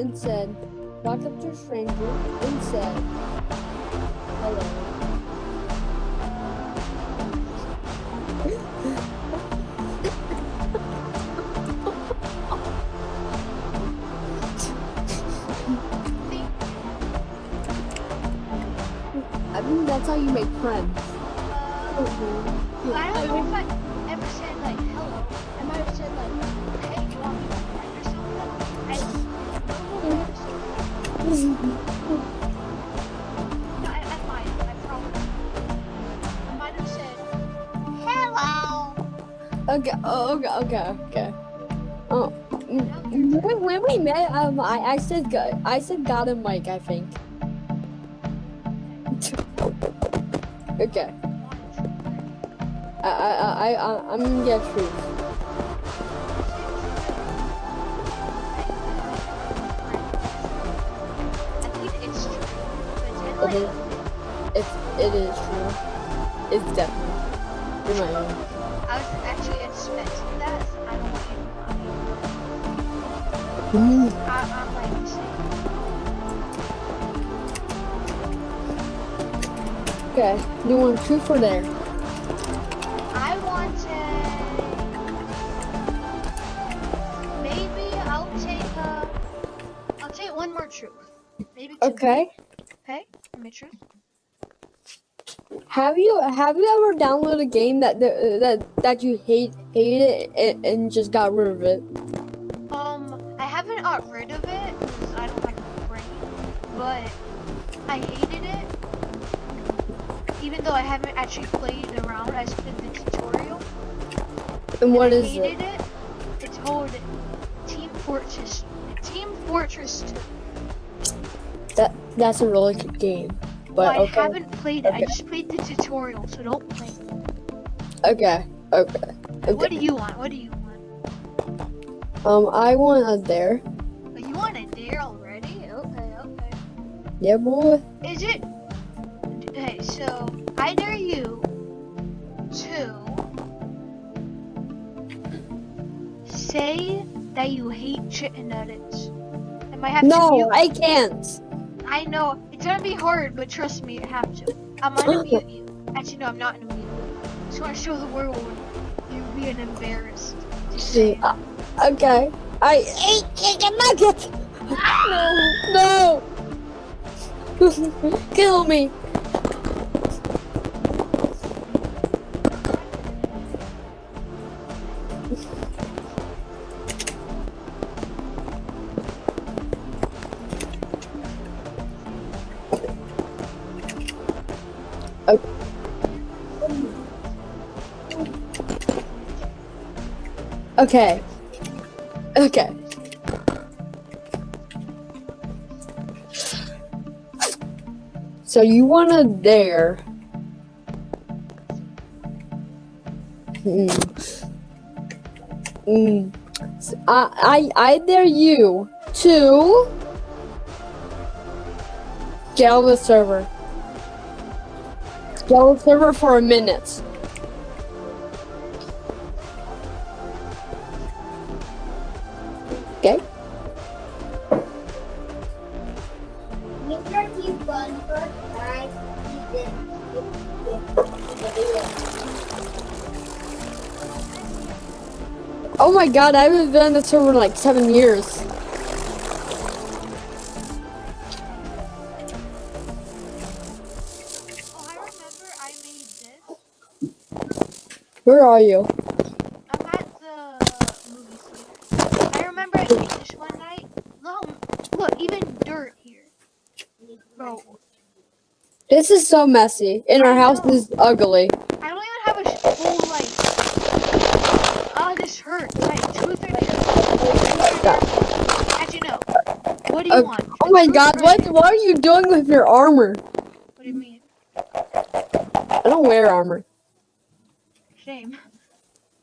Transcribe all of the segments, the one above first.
and said, walked up to a stranger and said, hello? I mean, that's how you make friends. Uh, I don't know if I hello. Okay, oh, okay, okay, okay. Oh, when, when we met, um, I, I said, I said God and Mike, I think. okay, I, I, I, I, I'm gonna get truth. But It then, is, like, it's, it is true. It's definitely. You're my own. I was actually expecting that. so I don't want you to Mm, I, I'm like Okay, you want truth for dare? I wanted. Maybe I'll take uh, I'll take one more truth. Maybe two. Okay. Okay. Give me truth. Have you have you ever downloaded a game that that that, you hate hated and, and just got rid of it? Um, I haven't got rid of it because I don't have a brain, but I hated it. Even though I haven't actually played around, I just did the tutorial. And what I is it? hated it. It's called Team Fortress. Team Fortress 2. That that's a really good game. But well, I okay. haven't played it. I just played the tutorial, so don't play it. Okay. Okay. What do you want? What do you want? Um, I want a dare. Oh, you want a dare already? Okay, okay. Yeah, boy. Is it? Okay, so I dare you to say that you hate chicken nuggets. I might have to No. I can't. I know it's gonna be hard, but trust me, you have to. I'm gonna mute you. Actually, no, I'm not gonna mute you. Just want to show the world you being embarrassed. See, uh, okay. I ate chicken nuggets. No, no. Kill me. Okay. Okay. So you want to dare? Hmm. Hmm. S- I, I I dare you to scale the server. Scale the server for a minute. God, I haven't been on the server in like seven years. Oh, I remember I made this. Where are you? I'm at the movie theater. I remember I made this one night. No, look, even dirt here. Bro, This is so messy. And our house is ugly. What do you want? Oh my god, what what are you doing with your armor? What do you mean? I don't wear armor. Shame. Do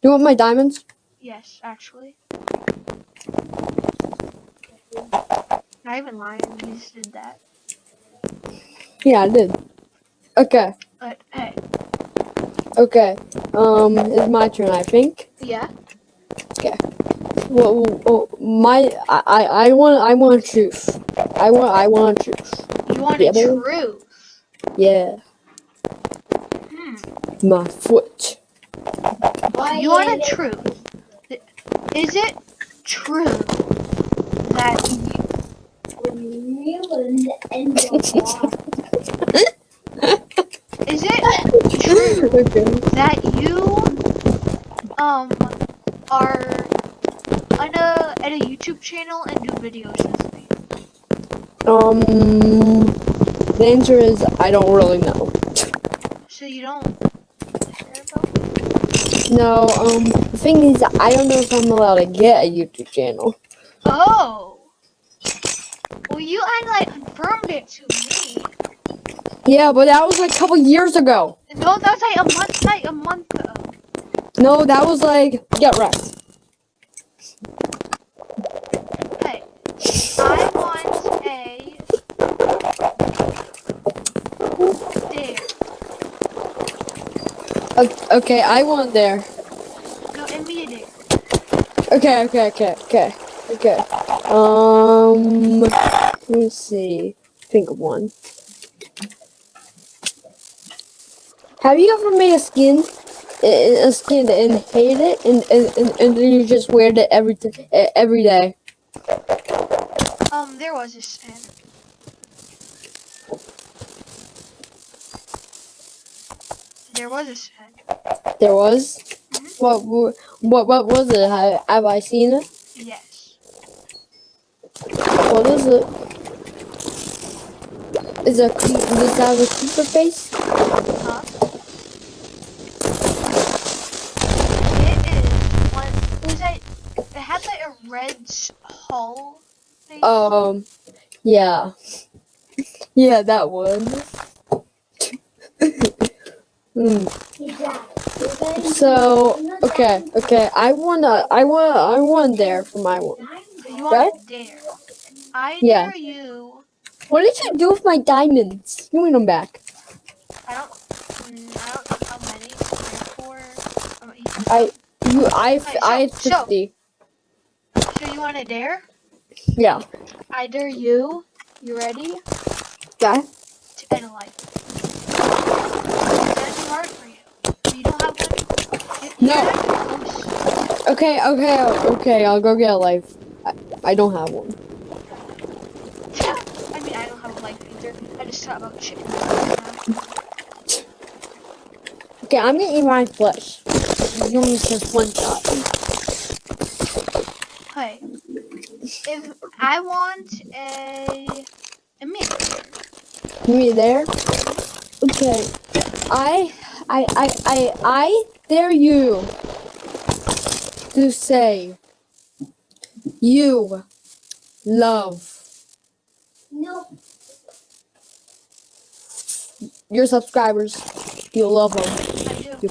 you want my diamonds? Yes, actually. not even lying. You just did that. Yeah, I did. Okay. But hey, Okay. Um, it's my turn, I think. yeah. Well, well, my I I I want I want truth. I want I want truth. You want Yeah, a truth? Yeah, Hmm. my foot. You want a truth? Is it true that is it true that you um are on a at a YouTube channel and do videos with me? Um, the answer is I don't really know. So you don't care about me? No. Um, the thing is, I don't know if I'm allowed to get a YouTube channel. Oh. Well, you had like confirmed it to me. Yeah, but that was like a couple years ago. No, that was like a month, like a month ago. No, that was like get wrecked. Hey, I want a dare. O- Okay, I want there. No, immediate. Okay, okay, okay, okay, okay. Um, let me see. Think of one. Have you ever made a skin, a skin and hate it, and and, and, then you just wear it every every day? Um, there was a sin. There was a sin. There was. What w- what what was it? Have, have I seen it? Yes. What is it? Is it does it have a creeper face? Huh? It is one. It was like it had like a red hull. Thing. Um, yeah, yeah, that one. Hmm. So okay, okay, I wanna, I want, I want there for my one. you want to dare? I Yeah. dare you. What did you do with my diamonds? You me them back. I don't. mm, I don't know how many. Four. um, I, you, I, Alright, I had so- fifty. So you want to dare? Yeah. I dare you. You ready? Okay. To end a life. It's gonna be hard for you. You don't have one. You- No. you're not close. Okay, okay, okay. I'll go get a life. I, I don't have one. I mean, I don't have a life either. I just thought about now. Okay, I'm gonna eat my flesh. You only just one shot. Hey, if I want a a meat, Me there. Okay. I, I, I, I, I dare you to say you love No. your subscribers. You love them. I do. You,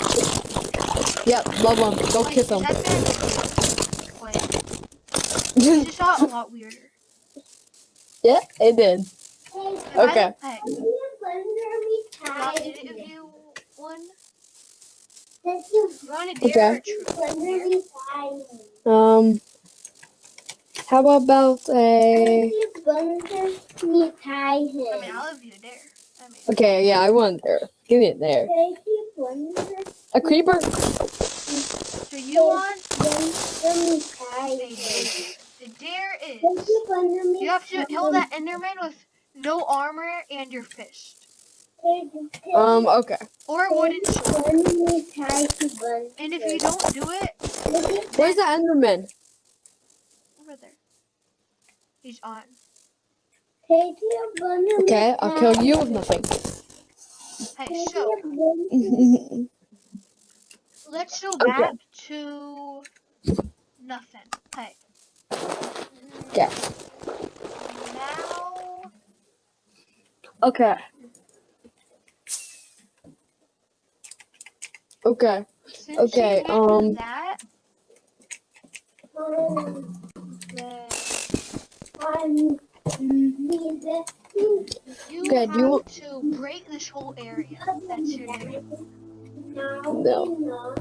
yep, love them. Go Wait, kiss them. that bad? Wait, this just got a lot weirder. yeah, it did. Hey, If I- Okay. One? That you You want a dare or a truth? wonder me tired? Um, how about That a? you wonder me I mean. I'll give you a dare. I mean, Okay, yeah, I want there. Give me it there. That you wonder A creeper. so you want wonder me a tired? dare. The dare That is you you have to kill that Enderman with no armor and your fist. Um, okay. Or wooden sword. Wonder me tired to wonder. And if you don't do it, Where's the Enderman? over there. He's on. Take you wonder me Okay, I'll kill you with nothing. Hey, so let's go Okay. back to nothing. Hey. Okay. Now, Okay. Okay. Since okay. Um. That, you okay, have you... to break this whole area. That's your name. No.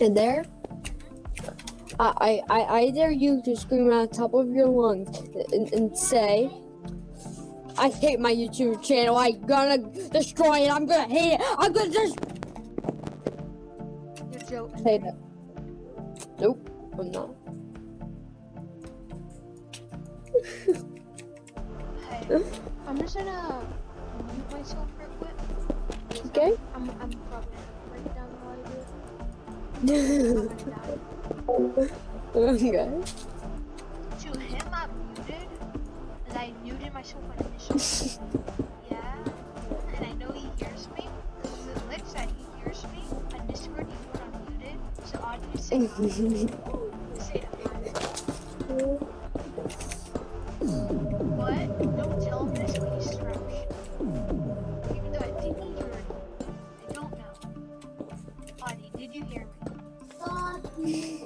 And there, I, I, I, dare you to scream the top of your lungs and, and say, I hate my YouTube channel. I'm gonna destroy it. I'm gonna hate it. I'm gonna just You're joking. say that. Nope, I'm not. Hey, I'm just gonna mute myself real quick. Okay. I'm, I'm probably Gonna die. okay. To him, I'm muted, and I muted myself initially. yeah, and I know he hears me. Because it looks that he hears me on Discord even when I'm muted. So Audrey, say hi. say. What? Don't tell him this Mm-hmm.